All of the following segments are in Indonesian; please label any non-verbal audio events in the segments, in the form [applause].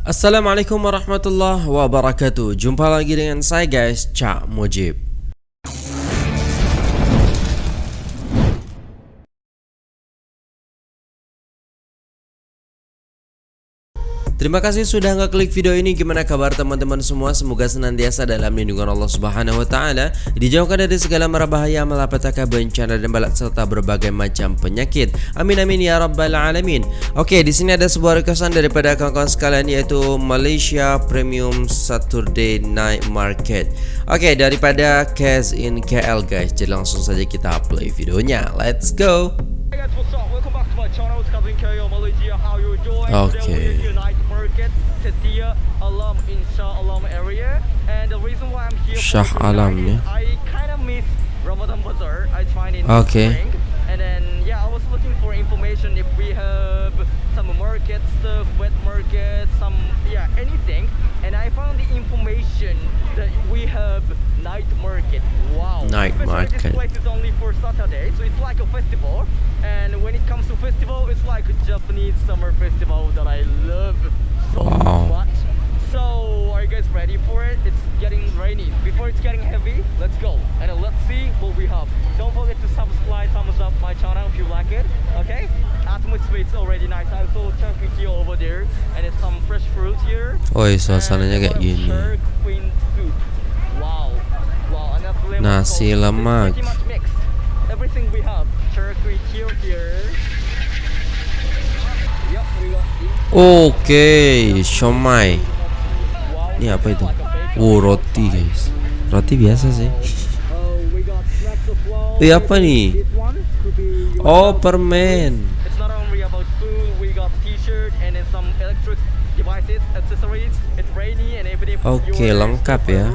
Assalamualaikum warahmatullahi wabarakatuh. Jumpa lagi dengan saya guys Cak Mujib Terima kasih sudah ngeklik video ini. Gimana kabar teman-teman semua? Semoga senantiasa dalam lindungan Allah Subhanahu wa taala, dijauhkan dari segala mara bahaya, malapetaka, bencana dan balak serta berbagai macam penyakit. Amin amin ya rabbal alamin. Oke, di sini ada sebuah requestan daripada kawan-kawan sekalian yaitu Malaysia Premium Saturday Night Market. Oke, daripada Cash in KL guys. Jadi langsung saja kita play videonya. Let's go. Alam Insha Alam area and the reason why I'm here Shah Alam ya. I kind of miss Ramadan Bazaar. I tried in okay. spring and then yeah, I was looking for information if we have some market stuff, wet market, some yeah, anything and I found the information that we have night market. Wow. Night market. This place is only for Saturday, so it's like a festival and when it comes to festival, it's like a Japanese summer festival that I love so wow. much. So, are you guys ready for it? It's getting rainy. Before it's getting heavy, let's go. And let's see what we have. Don't forget to subscribe, thumbs up my channel if you like it. Okay? Atmosphere is already nice. I saw Turkey here over there. And it's some fresh fruit here. Oh, suasananya kayak gini. Wow. Wow, Nasi lemak. Everything we have. Turkey here Oke, okay. Ini apa itu? Oh, roti guys. Roti biasa sih. Ini apa nih? Oh, permen. Oke, okay, lengkap ya.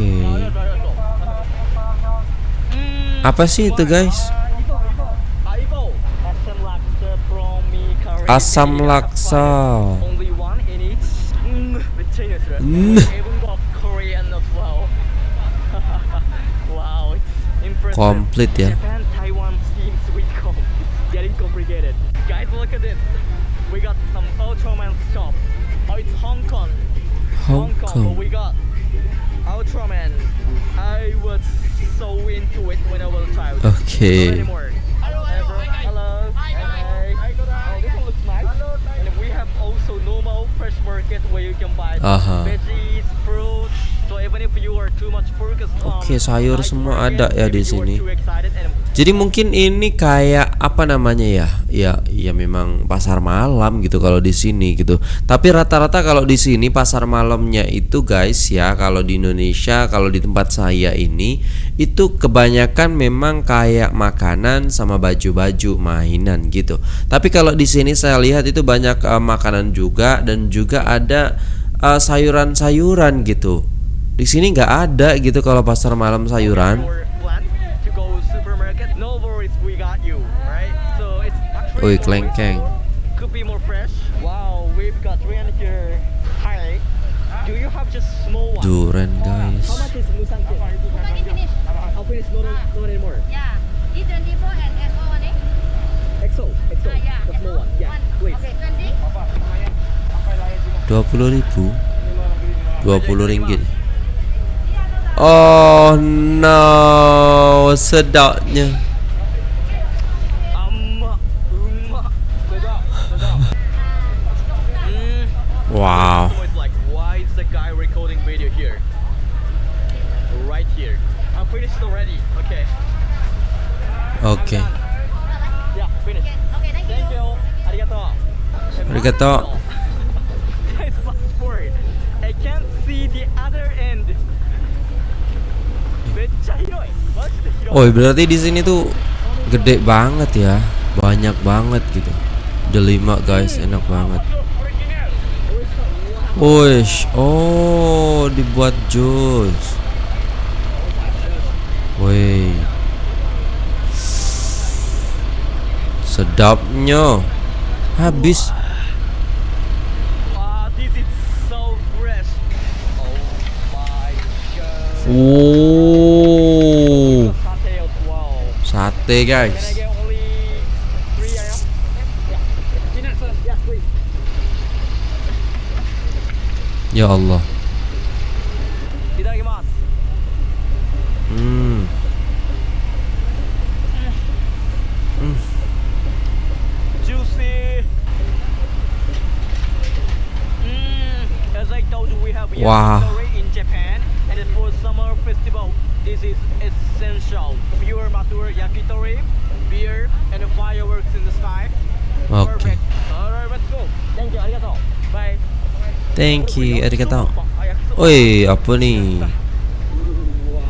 Okay. Apa sih itu guys? Asam laksa. Komplit ya. Hong Kong. Ultraman. So into it when I was a child. Okay. Oke, sayur semua ada ya di sini. Jadi mungkin ini kayak apa namanya ya? Ya, ya memang pasar malam gitu kalau di sini gitu. Tapi rata-rata kalau di sini pasar malamnya itu guys ya, kalau di Indonesia, kalau di tempat saya ini itu kebanyakan memang kayak makanan sama baju-baju mainan gitu. Tapi kalau di sini saya lihat itu banyak uh, makanan juga dan juga ada uh, sayuran-sayuran gitu. Di sini nggak ada gitu kalau pasar malam sayuran. Oi, one? Durian, guys. How much is Musang King? Musang finish. How finish? No, no, no anymore. Yeah. This 24 and XO one? XO, XO. Yeah. The small one. Yeah. Please. Okay, 20. Dua puluh ribu. Dua puluh ringgit. Oh no, sedapnya. Wow. Like, why is the guy recording video here? Right here. I'm finished already. Okay. Okay. Yeah, finished. Okay, thank you. Thank you. Arigato. Arigato. [laughs] I can't see the other end. Oh berarti di sini tuh gede banget ya, banyak banget gitu. Udah lima guys, enak banget. Wish, oh dibuat jus. Woi, sedapnya. Habis. Oh, sate guys. Ya Allah. Hmm. Juicy. Mm, as I told you, we have Wow. This is essential. Pure mature yakitori, beer, and fireworks in the sky. Perfect. Alright, let's go. Thank you, arigato. Bye. Thank you, arigato. Oi, apa nih?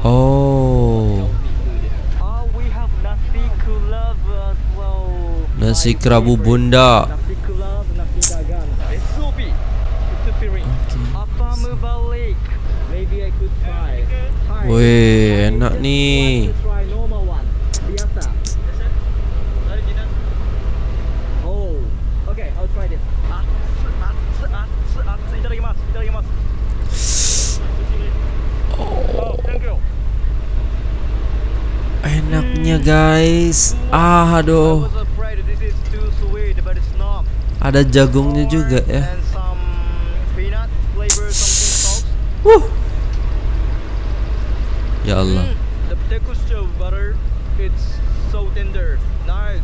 Oh, Oh, we have nasi kerabu bunda. Nasi kulab, nasi dagan. SOP. Supiring. Apamu balik. Maybe I could try. Hi. Wih, I enak just nih. want to try normal one. Biasa. Oh. Okay, I'll try this. Atsu, atsu, atsu, atsu. Itadakimasu, itadakimasu. Oh, thank you. Enaknya guys. Ah, I aduh. was afraid this is too sweet, but it's not. Ada jagungnya juga ya. And Ya Allah. Mm, the texture of butter, it's so tender. Nice.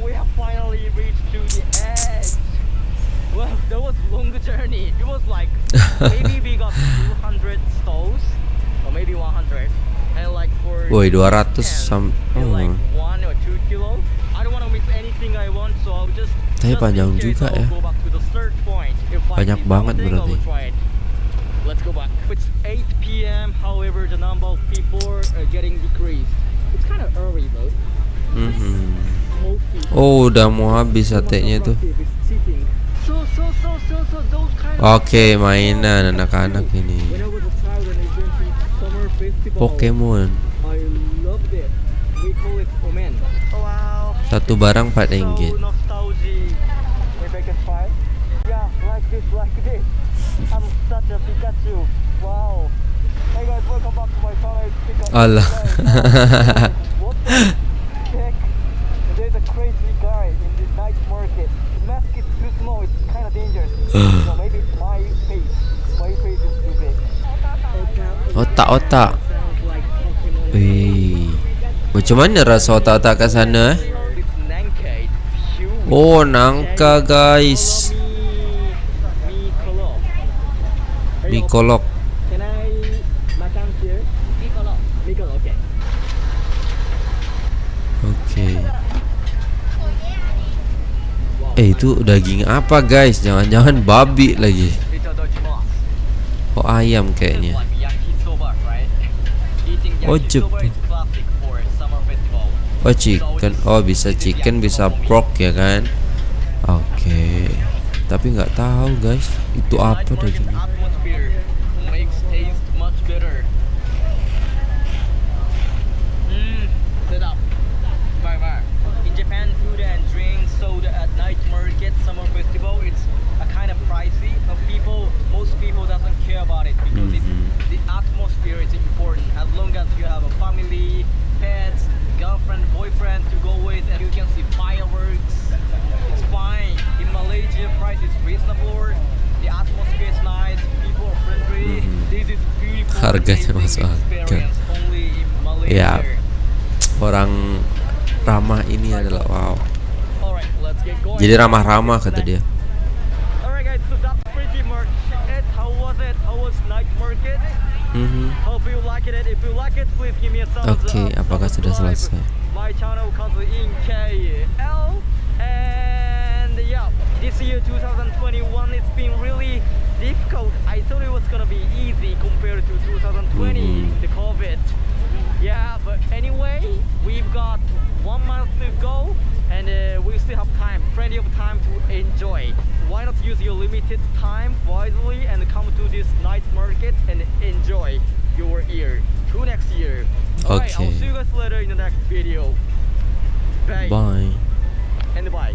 We have finally reached to the edge. Well, [laughs] that was long journey. It was like [laughs] maybe we got 200 stalls, or maybe 100, and like for Woi, 200 10, sam. it's like Oh. one or two kilo. I don't want to miss anything I want, so I'll just. Tapi panjang juga ya. Banyak banget berarti. Let's go back. It's 8 p.m. However, the number of people are getting decreased. It's kind of early though. Mhm. Most people. Oh, udah mau habis satenya tuh. Is cheating. So, so, so, so, so, those kind of Oke, mainan anak-anak ini. Pokemon. Satu barang 4 ringgit. So nostalgic. If I can try. Yeah, like this, [laughs] like this. I'm such a Pikachu. Wow. Hey guys, welcome back to my channel. It's Pikachu. Alah. Guys, what the heck? There's a crazy guy in this night market. The mask is too small. It's kind of dangerous. so maybe it's my face. My face is too big. Otak-otak. Sounds like Pokemon. Wih. Macam mana rasa otak-otak kat sana eh? Oh, nangka guys. Mie kolok. Can I makan here? Mi kolok. Mi kolok. Okay. Oke. Eh, itu daging apa guys? Jangan-jangan babi lagi. Oh, ayam kayaknya. Oh, yakisoba Jep- is classic for summer festival. Oh, chicken. Oh, bisa chicken, bisa pork ya kan? Oke. Tapi nggak tahu guys, itu apa dagingnya? atmosphere makes taste much better. Mmm, sedap. Bye bye. In Japan, food and drinks sold at night market summer festival, it's a kind of pricey. But people, most people doesn't care about it because it's, Mhm. the atmosphere is important. As long as you have a family, pets, girlfriend, boyfriend to go with, and you can see fireworks. It's fine. In Malaysia, price is reasonable. The atmosphere is nice. People are friendly. Mhm. This is beautiful. Harganya masuk akal. Ya. Orang ramah ini adalah wow. Jadi ramah-ramah kata dia. Oke, up. apakah sudah selesai? My channel comes in KL and yeah, this year 2021 it's been really difficult. I thought it was gonna be easy compared to 2020, Mhm. the COVID. Yeah, but anyway, we've got one month to go and uh, we still have time, plenty of time to enjoy. Why not use your limited time wisely and come to this night market and enjoy your year to next year. okay Alright, I'll see you guys later in the next video. Bye. Bye. And bye.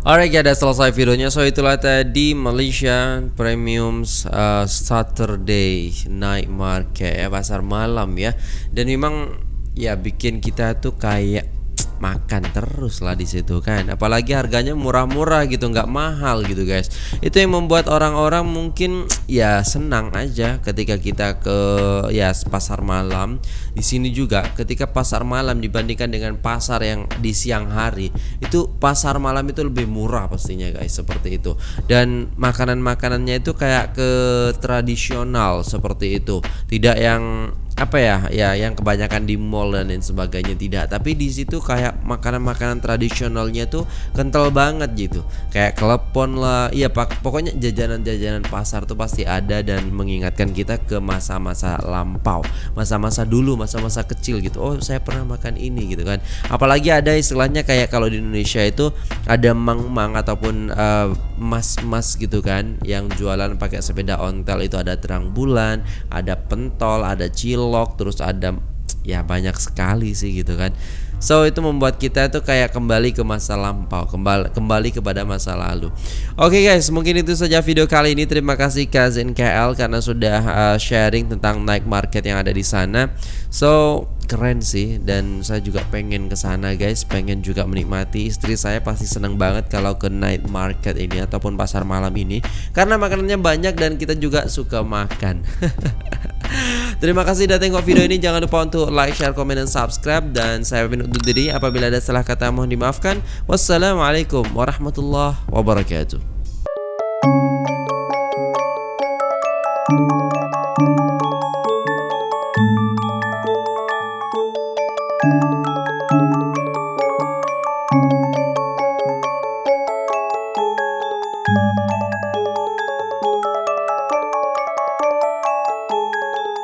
Alright ya udah selesai videonya. So itulah tadi Malaysia Premium uh, Saturday Night Market ya Pasar malam ya. Dan memang ya bikin kita tuh kayak makan terus lah di situ kan. Apalagi harganya murah-murah gitu nggak mahal gitu guys. Itu yang membuat orang-orang mungkin ya senang aja ketika kita ke ya pasar malam. Di sini juga ketika pasar malam dibandingkan dengan pasar yang di siang hari itu pasar malam itu lebih murah pastinya guys seperti itu. Dan makanan-makanannya itu kayak ke tradisional seperti itu. Tidak yang apa ya ya yang kebanyakan di mall dan lain sebagainya tidak. Tapi di situ kayak makanan-makanan tradisionalnya tuh kental banget gitu. Kayak klepon lah iya pak pokoknya jajanan-jajanan pasar tuh pasti ada dan mengingatkan kita ke masa-masa lampau masa-masa dulu masa-masa kecil gitu. Oh saya pernah makan ini gitu kan. Apalagi ada istilahnya kayak kalau di Indonesia itu ada mang-mang ataupun eh, mas-mas gitu kan yang jualan pakai sepeda ontel itu ada terang bulan ada pentol ada cilok terus ada ya banyak sekali sih gitu kan So itu membuat kita tuh kayak kembali ke masa lampau, kembali kembali kepada masa lalu. Oke guys, mungkin itu saja video kali ini. Terima kasih Kazin KL karena sudah uh, sharing tentang night market yang ada di sana. So keren sih dan saya juga pengen ke sana guys, pengen juga menikmati. Istri saya pasti senang banget kalau ke night market ini ataupun pasar malam ini karena makanannya banyak dan kita juga suka makan. [laughs] Terima kasih sudah tengok video ini. Jangan lupa untuk like, share, komen, dan subscribe. Dan saya Pin undur diri. Apabila ada salah kata mohon dimaafkan. Wassalamualaikum warahmatullahi wabarakatuh.